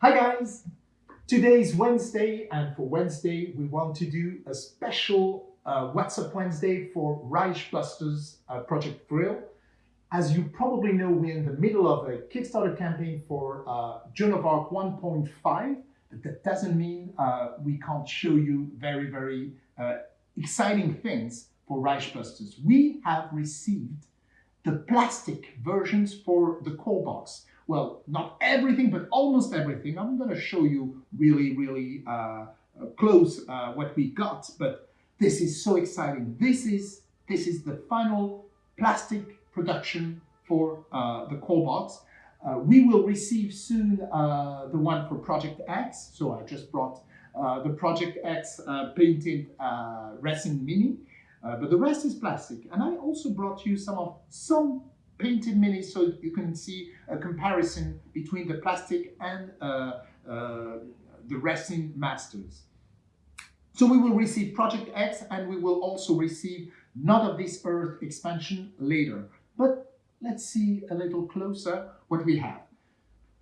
Hi guys! Today is Wednesday and for Wednesday we want to do a special uh, What's Up Wednesday for Reichbusters uh, Project Vril. As you probably know, we're in the middle of a Kickstarter campaign for uh, Joan of Arc 1.5, but that doesn't mean uh, we can't show you very, very uh, exciting things for Reichbusters. We have received the plastic versions for the core box. Well, not everything, but almost everything. I'm going to show you really, really uh, close uh, what we got, but this is so exciting. This is, this is the final plastic production for uh, the core box. Uh, we will receive soon uh, the one for Project X. So I just brought uh, the Project X painted resin mini. Uh, but the rest is plastic. And I also brought you some of some painted minis so you can see a comparison between the plastic and uh, uh, the resin masters. So we will receive Project X and we will also receive Not of This Earth expansion later. But let's see a little closer what we have.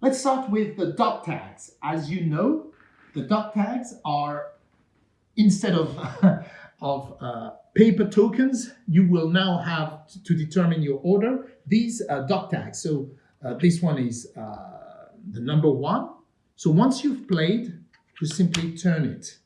Let's start with the dog tags. As you know, the dog tags are instead of, of uh, paper tokens, you will now have to determine your order. These uh, dog tags. So uh, this one is uh, the number one. So once you've played, you simply turn it.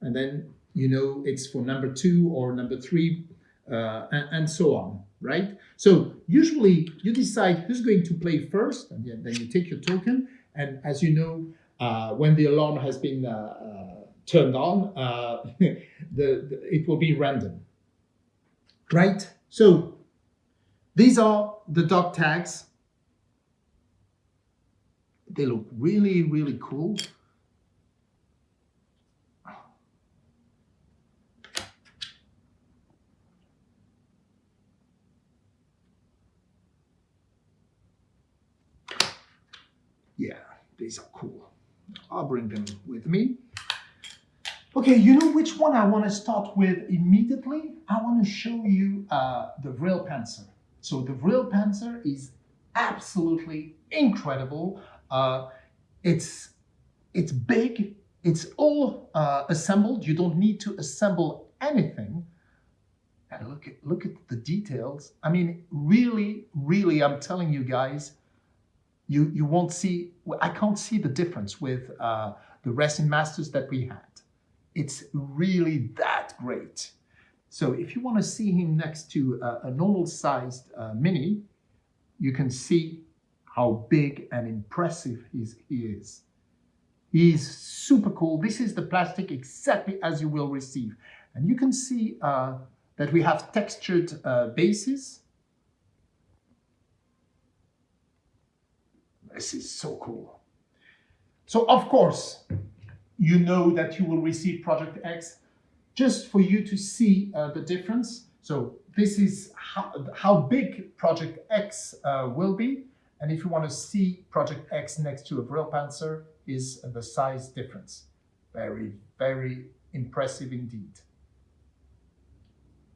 And then you know it's for number two or number three uh, and, and, so on, right? So usually you decide who's going to play first and then you take your token. And as you know, uh, when the alarm has been turned on, the, the, it will be random, right? So these are the dog tags. They look really, really cool. Yeah, these are cool. I'll bring them with me. Okay, you know which one I want to start with immediately? I want to show you uh, the Vril Panzer. So the Vril Panzer is absolutely incredible. Uh, it's, it's big, it's all uh, assembled. You don't need to assemble anything. And look at, look at the details. I mean, really, really, I'm telling you guys, you, you won't see, I can't see the difference with uh, the resin masters that we had. It's really that great. So if you want to see him next to a, a normal sized uh, Mini, you can see how big and impressive he's, he is. He's super cool. This is the plastic exactly as you will receive. And you can see uh, that we have textured uh, bases. This is so cool. So of course, you know that you will receive Project X just for you to see uh, the difference. So this is how, how big Project X uh, will be. And if you want to see Project X next to a Vril Panzer is the size difference. Very, very impressive indeed.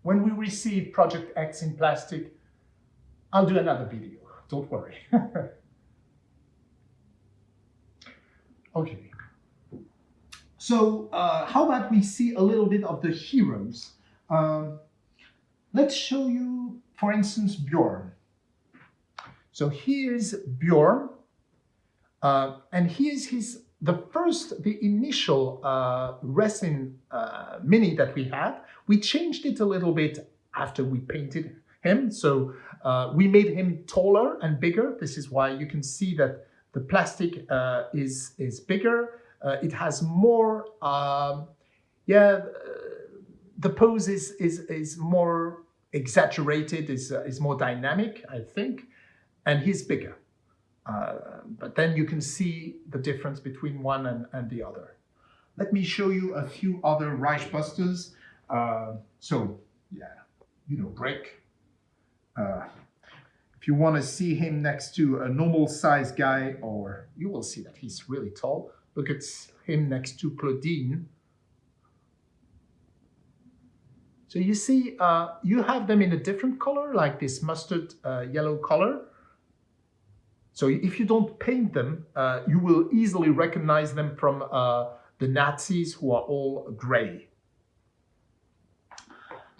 When we receive Project X in plastic, I'll do another video, don't worry. okay. So uh, how about we see a little bit of the heroes? Um, let's show you, for instance, Bjorn. So here's Bjorn, uh, and here's his the first, the initial uh, resin uh, mini that we had. We changed it a little bit after we painted him. So uh, we made him taller and bigger. This is why you can see that the plastic uh, is, is bigger. Uh, it has more, um, yeah, the pose is, is, is more exaggerated, is, uh, is more dynamic, I think, and he's bigger. Uh, but then you can see the difference between one and, and the other. Let me show you a few other Reichbusters. Uh, so, yeah, you know, Brick. Uh, if you want to see him next to a normal size guy, or you will see that he's really tall, Look at him next to Claudine. So you see, uh, you have them in a different color, like this mustard uh, yellow color. So if you don't paint them, uh, you will easily recognize them from uh, the Nazis who are all gray.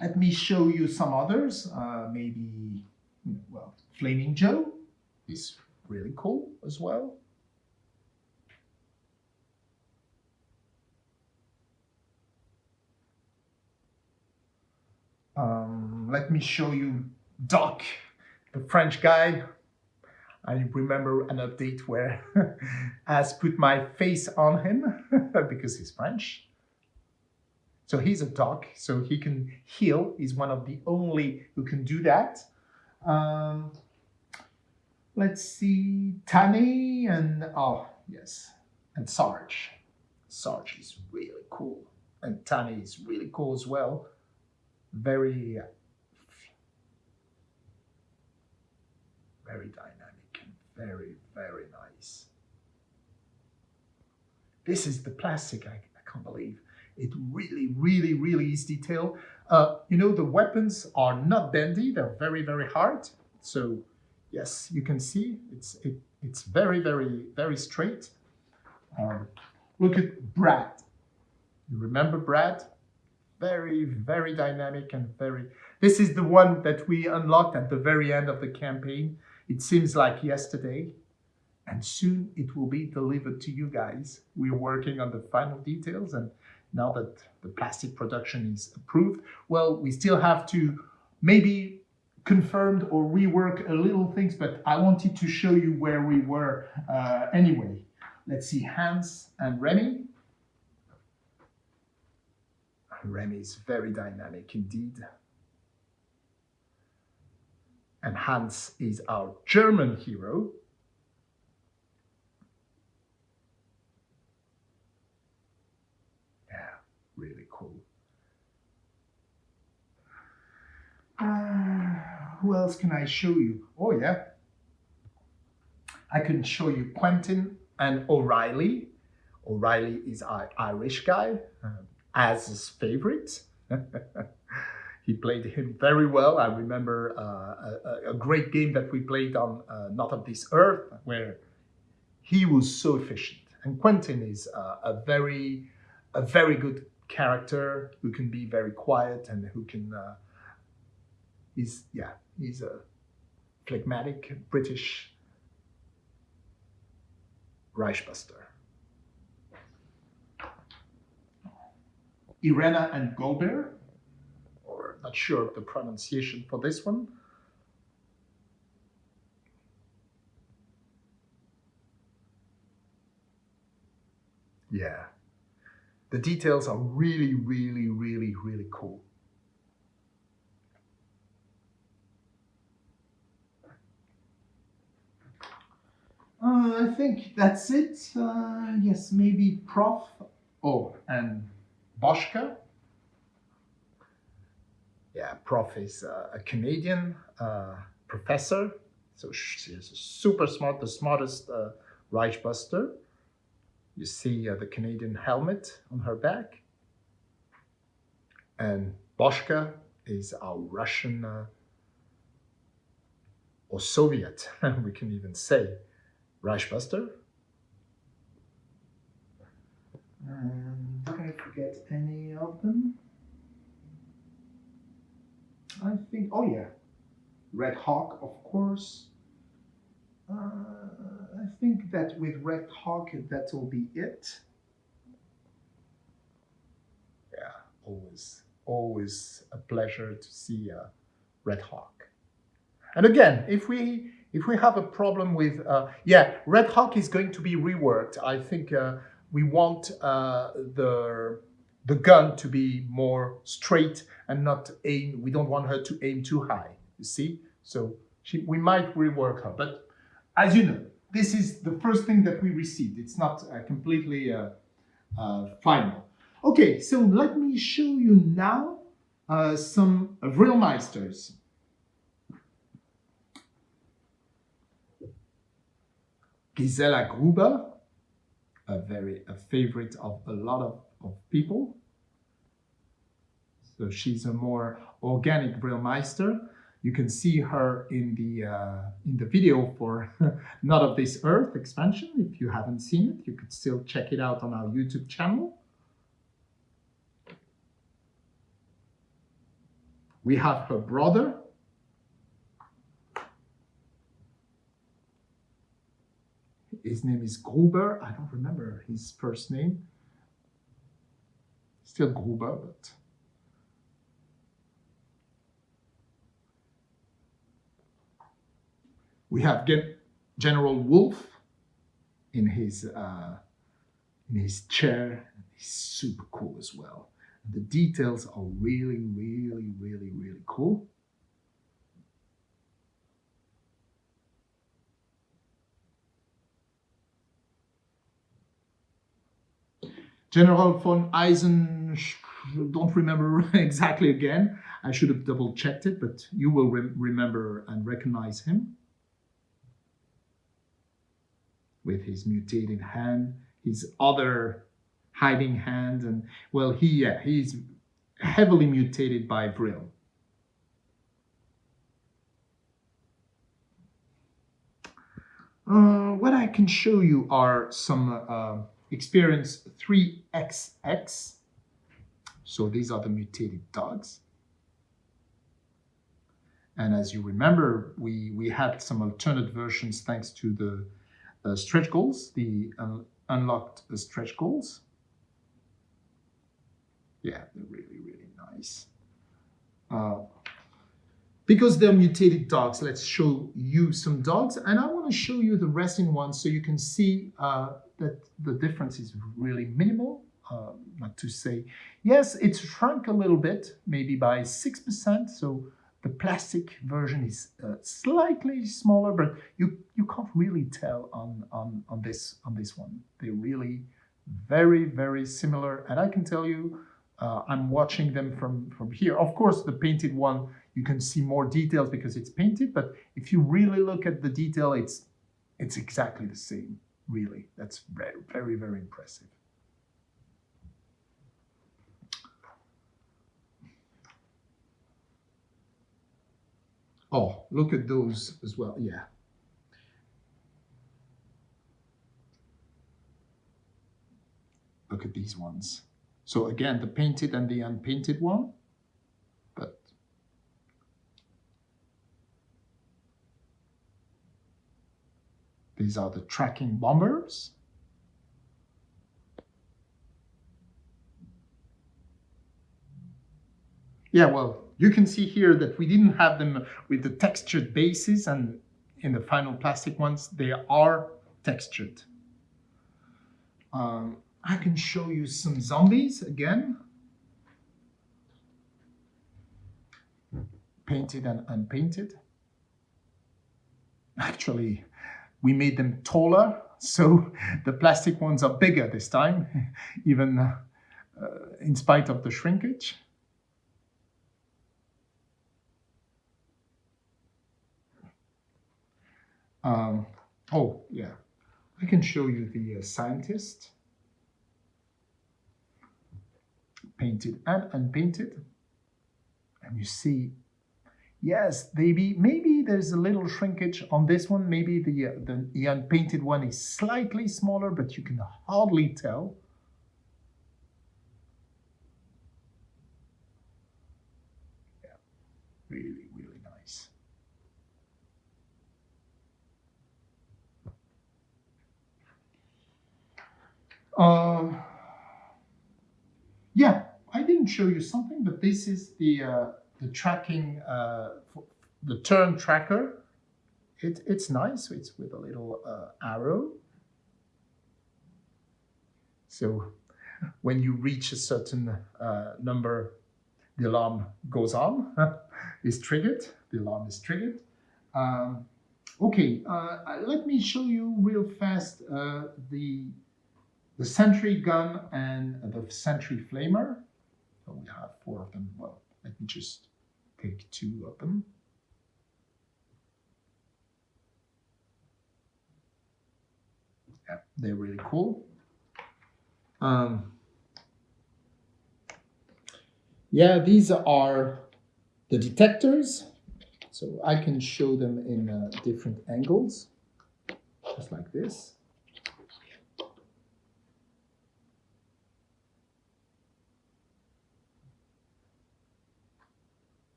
Let me show you some others. Uh, maybe, well, Flaming Joe is really cool as well. Um, let me show you Doc, the French guy. I remember an update where I put my face on him because he's French. So he's a doc, so he can heal. He's one of the only who can do that. Um, let's see, Tani and, oh, yes, and Sarge. Sarge is really cool. And Tani is really cool as well. Very, very dynamic and very, very nice. This is the plastic, I, I can't believe. It really, really, really is detailed. Uh, you know, the weapons are not bendy. They're very, very hard. So yes, you can see it's, it, it's very, very, very straight. Um, look at Brad. You remember Brad? Very, very dynamic and very... This is the one that we unlocked at the very end of the campaign. It seems like yesterday. And soon it will be delivered to you guys. We're working on the final details and now that the plastic production is approved. Well, we still have to maybe confirmed or rework a little things, but I wanted to show you where we were uh, anyway. Let's see Hans and Remy. Remy is very dynamic indeed. And Hans is our German hero. Yeah, really cool. Uh, who else can I show you? Oh yeah. I can show you Quentin and O'Reilly. O'Reilly is our Irish guy, uh, as his favorite. he played him very well. I remember uh, a, a, great game that we played on uh, Not of This Earth, where he was so efficient. And Quentin is uh, a very, a very good character who can be very quiet and who can uh, he's yeah he's a phlegmatic British Reichbuster. Irena and Golbear, or not sure of the pronunciation for this one. Yeah, the details are really, really, really, really cool. Uh, I think that's it. Uh, yes, maybe Prof. Oh, and Boschka. Yeah, Prof is uh, a Canadian uh, professor. So she's super smart, the smartest uh, Reichbuster. You see uh, the Canadian helmet on her back. And Boschka is our Russian uh, or Soviet, we can even say, Reichbuster. And forget any of them? I think, oh yeah, Red Hawk, of course. Uh, I think that with Red Hawk, that will be it. Yeah, always, always a pleasure to see uh, Red Hawk. And again, if we if we have a problem with, uh, yeah, Red Hawk is going to be reworked. I think uh, we want uh, the the gun to be more straight and not aim. We don't want her to aim too high. You see, so she, we might rework her, but as you know, this is the first thing that we received. It's not uh, completely uh, uh, final. Okay, so let me show you now uh, some Vrilmeisters. Gisela Gruber, a very a favorite of a lot of, of people. So she's a more organic Vrilmeister. You can see her in the uh, in the video for Not of This Earth expansion. If you haven't seen it, you could still check it out on our YouTube channel. We have her brother. His name is Gruber. I don't remember his first name. Still Gruber, but We have General Wolf in his uh, in his chair. He's super cool as well. The details are really, really, really, really cool. General von Eisen, don't remember exactly again. I should have double checked it, but you will re remember and recognize him. with his mutated hand, his other hiding hand, and well, he yeah, he's heavily mutated by Vril. Uh, what I can show you are some uh, experience 3XX. So these are the mutated dogs. And as you remember, we, we had some alternate versions thanks to the uh, stretch goals, the un unlocked uh, stretch goals. Yeah, they're really, really nice. Uh, because they're mutated dogs, let's show you some dogs. And I want to show you the resting ones so you can see uh, that the difference is really minimal. Uh, not to say, yes, it's shrunk a little bit, maybe by 6%. So the plastic version is uh, slightly smaller, but you, you can't really tell on, on, on, this, on this one. They're really very, very similar. And I can tell you, uh, I'm watching them from, from here. Of course, the painted one, you can see more details because it's painted, but if you really look at the detail, it's, it's exactly the same, really. That's very, very, impressive. Oh, look at those as well. Yeah. Look at these ones. So again, the painted and the unpainted one. But these are the tracking bombers. Yeah, well, you can see here that we didn't have them with the textured bases and in the final plastic ones, they are textured. Um, I can show you some zombies again. Painted and unpainted. Actually, we made them taller, so the plastic ones are bigger this time, even uh, in spite of the shrinkage. Um, oh, yeah. I can show you the uh, scientist. Painted and unpainted. And you see, yes, maybe, maybe there's a little shrinkage on this one. Maybe the, uh, the, the unpainted one is slightly smaller, but you can hardly tell. Yeah, really really nice. Uh, yeah, I didn't show you something, but this is the uh, the tracking, uh, the turn tracker. It, it's nice. It's with a little uh, arrow. So when you reach a certain uh, number, the alarm goes on, is triggered. The alarm is triggered. Um, okay, uh, let me show you real fast uh, the the Sentry gun and the Sentry flamer. So we have four of them. Well, let me just take two of them. Yeah, they're really cool. Um, yeah, these are the detectors. So I can show them in uh, different angles, just like this.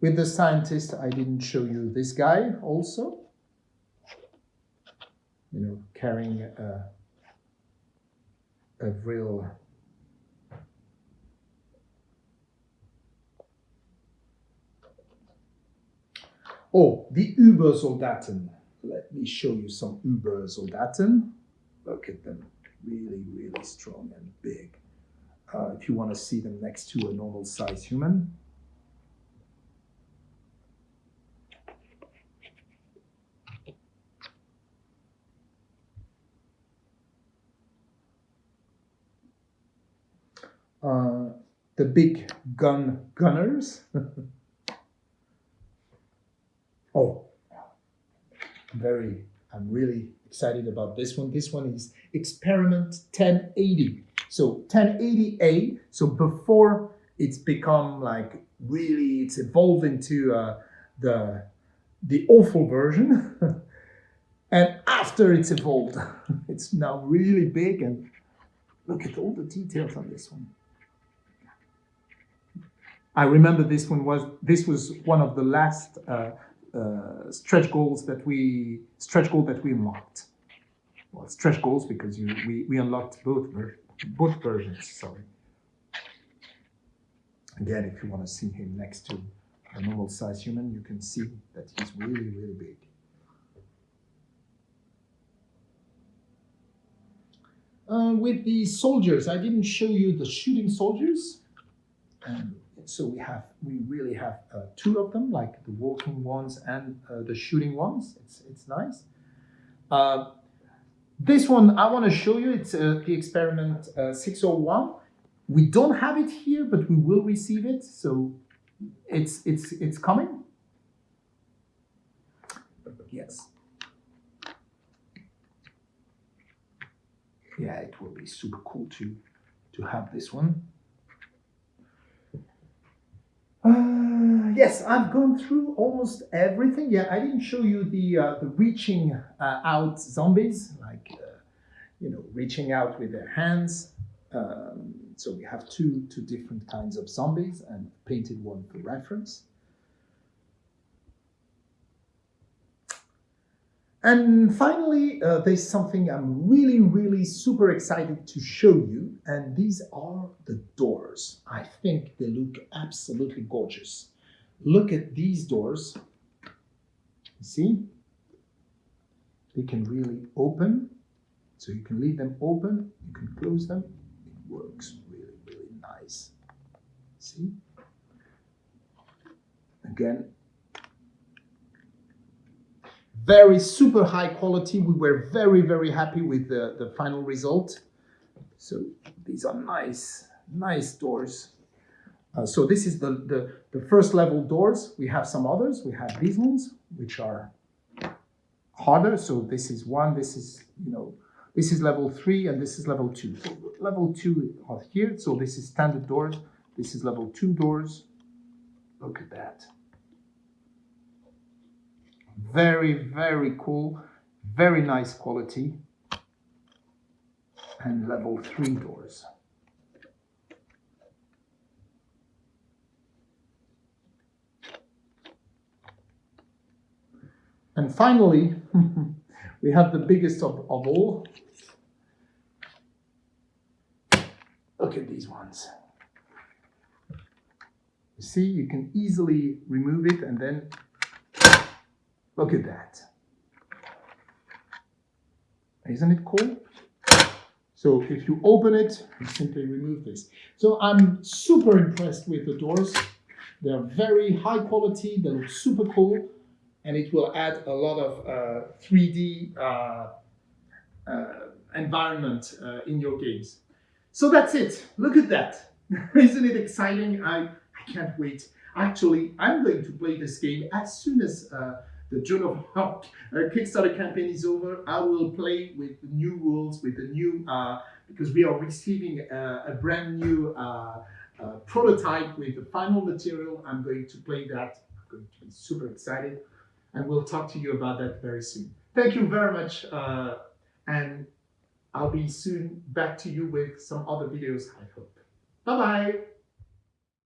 With the scientist, I didn't show you this guy also. You know, carrying a, a real Oh, the Übersoldaten. Let me show you some Übersoldaten. Look at them, really, really strong and big. Uh, if you want to see them next to a normal size human. Uh, the big gun gunners. oh, very, I'm really excited about this one. This one is Experiment 1080. So 1080A, so before it's become like really, it's evolved into uh, the, the awful version. and after it's evolved, it's now really big and look at all the details on this one. I remember this one was this was one of the last uh, uh, stretch goals that we stretch goal that we unlocked. Well, stretch goals because you, we we unlocked both both versions. Sorry. Again, if you want to see him next to a normal size human, you can see that he's really really big. Uh, with the soldiers, I didn't show you the shooting soldiers. Um, so we have, we really have uh, two of them, like the walking ones and uh, the shooting ones. It's, it's nice. Uh, this one I want to show you, it's uh, the experiment uh, 601. We don't have it here, but we will receive it. So it's, it's, it's coming. Yes. Yeah, it will be super cool to, to have this one. Uh, yes, I've gone through almost everything. Yeah, I didn't show you the uh, the reaching uh, out zombies, like uh, you know, reaching out with their hands. Um, so we have two two different kinds of zombies, and painted one for reference. And finally, uh, there's something I'm really, really super excited to show you, and these are the doors. I think they look absolutely gorgeous. Look at these doors. See? They can really open, so you can leave them open, you can close them. It works really, really nice. See? Again, very super high quality. We were very, very happy with the, the final result. So these are nice, nice doors. Uh, so this is the, the, the first level doors. We have some others. We have these ones, which are harder. So this is one, this is, you know, this is level three and this is level two. So level two are here. So this is standard doors. This is level two doors. Look at that. Very, very cool, very nice quality. And level three doors. And finally, we have the biggest of, of all. Look at these ones. You see, you can easily remove it and then Look at that. Isn't it cool? So if you open it, simply remove this. So I'm super impressed with the doors. They're very high quality, they look super cool, and it will add a lot of uh, 3D uh, uh, environment uh, in your games. So that's it. Look at that. Isn't it exciting? I, I can't wait. Actually, I'm going to play this game as soon as uh, the Joan of Arc uh, Kickstarter campaign is over, I will play with the new rules, with the new, uh, because we are receiving uh, a brand new uh, uh, prototype with the final material. I'm going to play that. I'm going to be super excited. And we'll talk to you about that very soon. Thank you very much. Uh, and I'll be soon back to you with some other videos, I hope. Bye-bye.